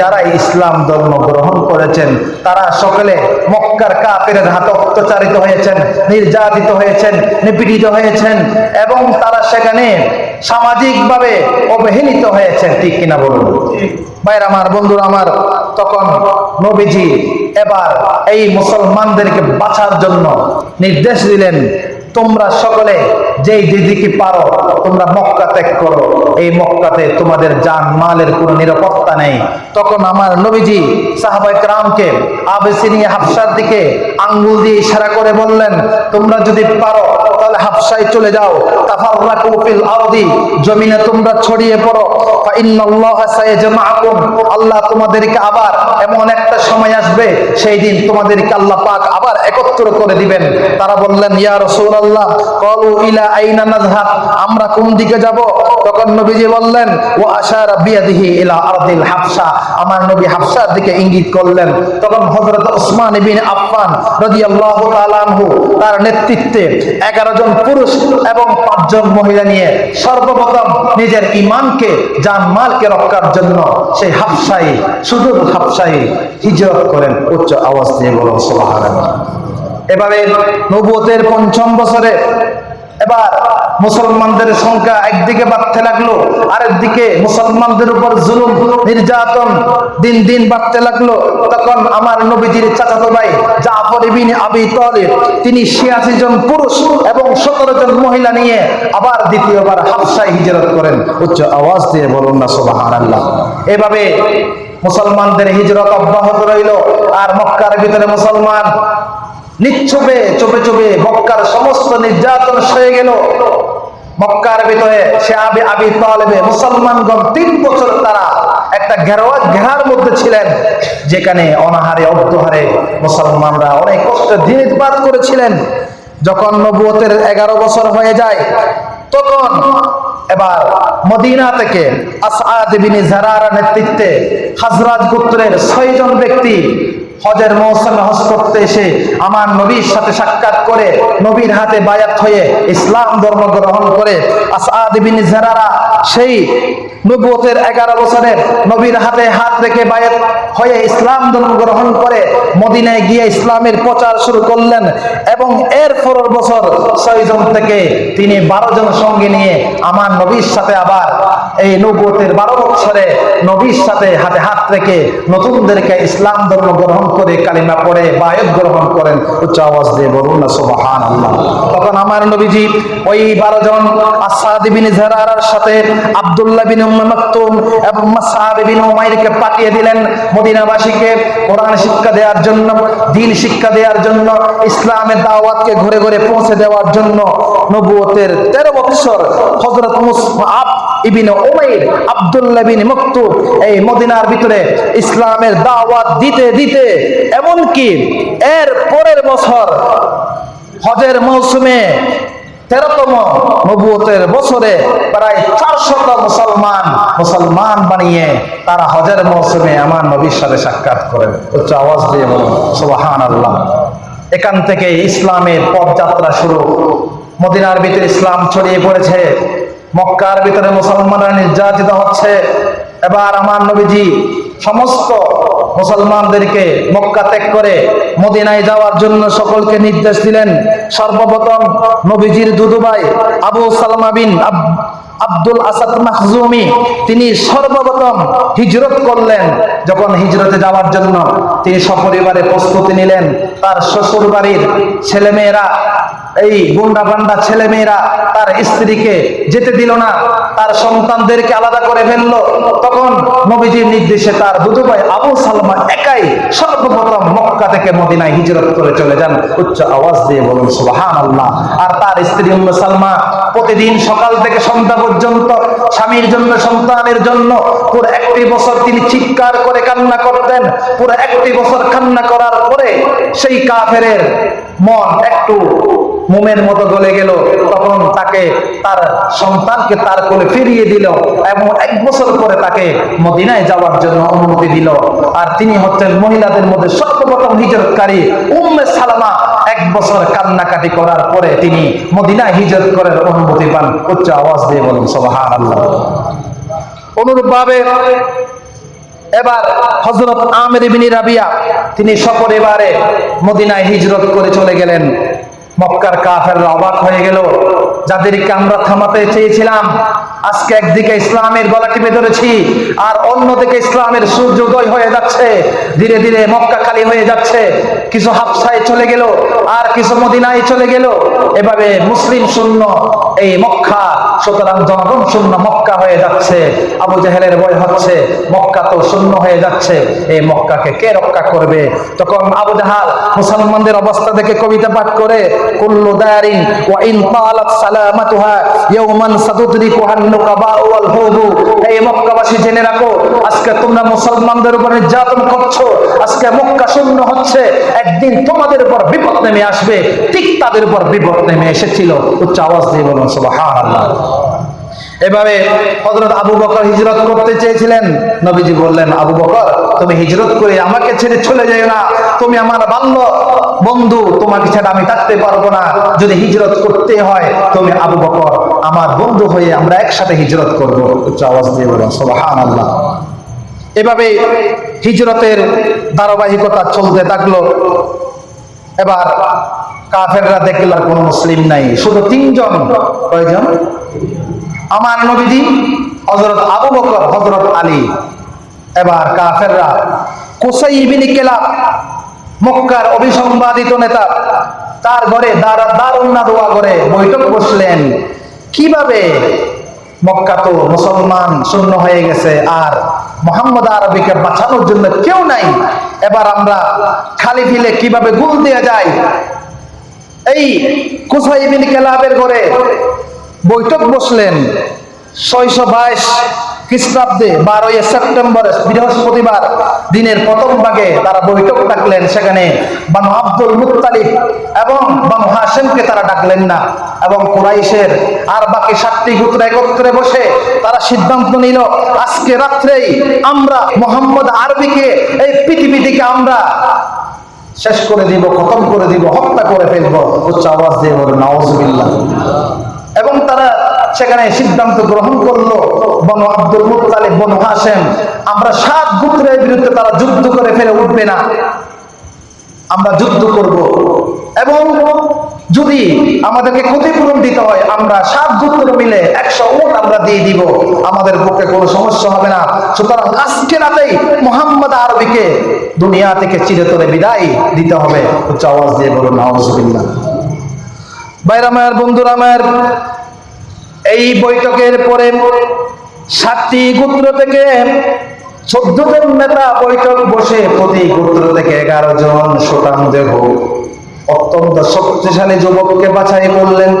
যারা ইসলাম ধর্ম গ্রহণ করেছেন, তারা সকলে মক্কার কাপের হাতে অত্যাচারিত হয়েছেন, নির্যাতিত হয়েছেন, নিপীড়িত হয়েছেন এবং তারা সেখানে সামাজিকভাবে অবহেলিত হয়েছেন। ঠিক কিনা বলুন? ভাইর আমার, বন্ধুরা আমার, তখন নবীজি এবার এই মুসলমানদেরকে বাঁচার জন্য নির্দেশ দিলেন, তোমরা সকলে যেই দিদিকে পারো, তোমরা মক্কা ত্যাগ করো। এই মক্কাতে তোমাদের জান মালের কোনো নিরাপত্তা নেই। তখন আমার নবীজি সাহাবাই ক্রামকে আবেসিনী হাফসার দিকে আঙ্গুল দিয়ে ইশারা করে বললেন, তোমরা যদি পারো, তাহলে হাফসায় চলে যাও। জমিনে তোমরা ছড়িয়ে পড়ো। আল্লাহ তোমাদেরকে আবার এমন একটা সময় আসবে, সেই দিন তোমাদেরকে আল্লাহ পাক আবার একত্র করে দিবেন। তারা বললেন, ইয়া রাসূলুল্লাহ ইলা আমরা কোন দিকে যাব? তখন নবীজি বললেন ও আশারা বিয়াদিহি ইলা হাফসা। আমার নবী হাফসার দিকে ইঙ্গিত করলেন। তখন হযরত ওসমান ইবনে আফফান রাদিয়াল্লাহু তাআলা আনহু তার নেতৃত্বে 11 জন পুরুষ এবং পাঁচজন মহিলা নিয়ে সর্বপ্রথম নিজের ঈমানকে জান মালকে রক্ষার জন্য সেই হাফসাই, সুদূর হাফসাই হিজরত করেন। উচ্চ আওয়াজ দিয়ে বলুন, সুবহানাল্লাহ। এভাবে নবুয়তের পঞ্চম বছরে এবার মুসলমানদের সংখ্যা একদিকে বাড়তে লাগল আরেক দিকে মুসলমানদের উপর জুলুম, নির্যাতন দিন দিন বাড়তে লাগল। তখন আমার নবীজির চাচাতো ভাই জাফর ইবিন আবি তালিব, তিনি ছিয়াশি জন পুরুষ এবং সতেরো জন মহিলা নিয়ে আবার দ্বিতীয়বার হাফসায় হিজরত করেন। উচ্চ আওয়াজ দিয়ে বলুন না, সুবহানাল্লাহ। এভাবে মুসলমানদের হিজরত অব্যাহত রইল, আর মক্কার ভিতরে মুসলমান নিচ্ছবে চোপে চোপে মক্কার সমস্ত নির্যাতন সয়ে গেল। মক্কার ভিতরে সে আবি আবি তালেবে মুসলমানগণ তিন বছর তারা একটা ঘেরোয়া ঘেরার মধ্যে ছিলেন, যেখানে অনাহারে অর্ধহারে মুসলমানরা অনেক কষ্টে দিন দিনপাত করেছিলেন। যখন নবুয়তের এগারো বছর হয়ে যায়, তখন এবার মদিনা থেকে আসাদ বিন জারার নেতৃত্বে হাজরাজ গোত্রের ছয়জন ব্যক্তি হজের মৌসুমে হজ করতে এসে আমার নবীর সাথে সাক্ষাৎ করে নবীর হাতে বায়াত হয়ে ইসলাম ধর্ম গ্রহণ করে আসাদ জারারা সেই নবুয়তের এগারো বছরের নবীর হাতে হাত রেখে বায়াত হয়ে ইসলাম ধর্ম গ্রহণ করে মদিনায় গিয়ে ইসলামের প্রচার শুরু করলেন এবং এর পরের বছর ছয়জন থেকে তিনি বারো জন সঙ্গে নিয়ে আমার নবীর সাথে আবার এই নবুয়তের বারো বছরে নবীর সাথে হাতে হাত রেখে নতুনদেরকে ইসলাম ধর্ম গ্রহণ করে কালিমা পড়ে বায়ত গ্রহণ করেন, উচ্চ আওয়াজ দিয়ে বলুন না তখন আমার নবীজি ওই বারো জন সাথে আব্দুল্লাহ বিন শিক্ষা দেওয়ার জন্য, দিন শিক্ষা জন্য, ইসলামের দাওয়াতকে ঘুরে ঘুরে পৌঁছে দেওয়ার জন্য নবুয়তের 13 বছর হযরত মুসআব ইবিন উমাইর, আব্দুল্লাহ বিন মকতুব এই মদিনার ভিতরে ইসলামের দাওয়াত দিতে দিতে, এমনকি এর পরের বছর হজের মৌসুমে তেরোতম নবুয়তের বছরে প্রায় চারশত মুসলমান মুসলমান বানিয়ে তারা হজের মৌসুমে আমার নবীর সাথে সাক্ষাৎ করেন উচ্চ আওয়াজ দিয়ে বলুন সুবাহান আল্লাহ এখান থেকে ইসলামের পথযাত্রা শুরু। মদিনার ভিতরে ইসলাম ছড়িয়ে পড়েছে। মক্কার ভিতরে মুসলমানরা নির্যাতিত হচ্ছে। এবার আমার নবীজি সমস্ত মুসলমানদেরকে মক্কা ত্যাগ করে মদিনায় যাওয়ার জন্য সকলকে নির্দেশ দিলেন। সর্বপ্রথম নবীজির দুদুবাই আবু সালমা বিন আব্দুল আসাদ মাহজুমি, তিনি সর্বপ্রথম হিজরত করলেন। যখন হিজরতে যাওয়ার জন্য তিনি সপরিবারে প্রস্তুতি নিলেন। তার শ্বশুর বাড়ির ছেলেমেয়েরা, এই গুন্ডা বান্ডা ছেলেমেয়েরা তার স্ত্রীকে যেতে দিল না। তার সন্তানদেরকে আলাদা করে ফেলল। তখন নবীজির নির্দেশে তার দুদু ভাই আবু সালমা একাই সর্বপ্রথম মক্কা থেকে মদিনায় হিজরত করে চলে যান। উচ্চ আওয়াজ দিয়ে বলুন সুবাহান আল্লাহ আর তার স্ত্রী সালমা প্রতিদিন সকাল থেকে সন্ধ্যা পর্যন্ত স্বামীর জন্য, সন্তানের জন্য পুরো একটি বছর তিনি চিৎকার করে কান্না করতেন। পুরো একটি বছর কান্না করার পরে সেই কাফেরের মন একটু মোমের মতো গলে গেল। তখন তাকে তার সন্তানকে তার কোলে ফিরিয়ে দিল এবং এক বছর পরে তাকে মদিনায় যাওয়ার জন্য অনুমতি দিল। আর তিনি হচ্ছেন মহিলাদের মধ্যে সর্বপ্রথম হিজরতকারী উম্মে সালামা বছর কান্নাকাটি করার পরে তিনি মদিনায় হিজত করার অনুমতি পান। উচ্চ আওয়াজ দিয়ে বলুন সবহান অনুরূপ অনুরূপভাবে এবার হজরত আমের বিনি রাবিয়া, তিনি সপরিবারে মদিনায় হিজরত করে চলে গেলেন। মক্কার কাফেররা অবাক হয়ে গেল। যাদেরকে আমরা থামাতে চেয়েছিলাম, আজকে একদিকে ইসলামের গলা টিপে ধরেছি, আর অন্যদিকে ইসলামের সূর্যোদয় হয়ে যাচ্ছে, ধীরে ধীরে মক্কা খালি হয়ে যাচ্ছে। কিছু হাফসায় চলে গেল, আর কিছু মদিনায় চলে গেল। এভাবে মুসলিম শূন্য এই মক্কা সুতরাং জনগণ শূন্য মক্কা হয়ে যাচ্ছে, আবু জাহেলের ভয় হচ্ছে, মক্কা তো শূন্য হয়ে যাচ্ছে, এই মক্কাকে কে রক্ষা করবে? তখন আবু জাহাল মুসলমানদের অবস্থা দেখে কবিতা পাঠ করে, কুল্লু দারিন ওয়া ইন তালাত সালামাতুহা ইয়াওমান সাতুদরিকুহান নুকাবা ওয়াল হুবু এই মক্কাবাসী জেনে রাখো, আজকে তোমরা মুসলমানদের উপর নির্যাতন করছ, আজকে মক্কা শূন্য হচ্ছে, একদিন তোমাদের উপর বিপদ নেমে আসবে, ঠিক তাদের উপর বিপদ নেমে এসেছিল। উচ্চ আওয়াজ দিয়ে বলুন, সুবহানাল্লাহ। এভাবে হজরত আবু বকর হিজরত করতে চেয়েছিলেন। নবীজি বললেন, আবু বকর, তুমি হিজরত করে আমাকে ছেড়ে চলে যাও না। তুমি আমার বাল্য বন্ধু, তোমাকে ছাড়া আমি থাকতে পারব না। যদি হিজরত করতে হয়, তুমি আবু বকর, আমার বন্ধু হয়ে আমরা একসাথে হিজরত করব। উচ্চ আওয়াজ দিয়ে বলুন, সুবহানাল্লাহ। এভাবে হিজরতের ধারাবাহিকতা চলতে থাকল। এবার কাফেররা দেখল কোনো মুসলিম নাই। শুধু তিনজন। কয়জন? আমার নবীজি হজরত আবু বকর হজরত আলী, এবার কাফেররা কোসাই কেলাব, মক্কার অভিসংবাদিত নেতা, তার ঘরে দারুন্না দোয়া করে বৈঠক বসলেন। কীভাবে মক্কা তো মুসলমান শূন্য হয়ে গেছে আর মোহাম্মদ আরবিকে বাঁচানোর জন্য কেউ নাই? এবার আমরা খালি ফিলে কীভাবে গুল দেওয়া যায়? এই কুসাই বিন কেলাবের ঘরে বৈঠক বসলেন ছয়শো বাইশ খ্রিস্টাব্দে বারোই সেপ্টেম্বর, বৃহস্পতিবার দিনের প্রথম ভাগে তারা বৈঠক ডাকলেন। সেখানে বানু আব্দুল মুত্তালিব এবং বানু হাসেমকে তারা ডাকলেন না এবং কুরাইশের আর বাকি সাতটি গোত্র একত্রে বসে তারা সিদ্ধান্ত নিল, আজকে রাত্রেই আমরা মোহাম্মদ আরবিকে এই পৃথিবী থেকে আমরা শেষ করে দিব, খতম করে দিব, হত্যা করে ফেলব। উচ্চ আওয়াজ দিয়ে বলে তারা সেখানে সিদ্ধান্ত গ্রহণ করল বনু আব্দুল মুতালিব বনু হাসেম আমরা সাত গোত্রের বিরুদ্ধে তারা যুদ্ধ করে ফেলে উঠবে না। আমরা যুদ্ধ করব। এবং যদি আমাদেরকে ক্ষতিপূরণ দিতে হয়, আমরা সাত গোত্র মিলে একশো উট আমরা দিয়ে দিব। আমাদের পক্ষে কোনো সমস্যা হবে না। সুতরাং আজকে রাতেই মোহাম্মদ আরবিকে দুনিয়া থেকে চিরতরে বিদায় দিতে হবে। উচ্চ আওয়াজ দিয়ে বলুন নওয়াজবিল্লাহ বাইরা মায়ের বন্ধুরা মায়ের এই বৈঠকের পরে সাতটি গোত্র থেকে চোদ্দ জন নেতা বৈঠক বসে প্রতি গোত্র থেকে এগারো জন সুতান দেহ। অত্যন্ত শক্তিশালী যুবককে বাছাই করলেন।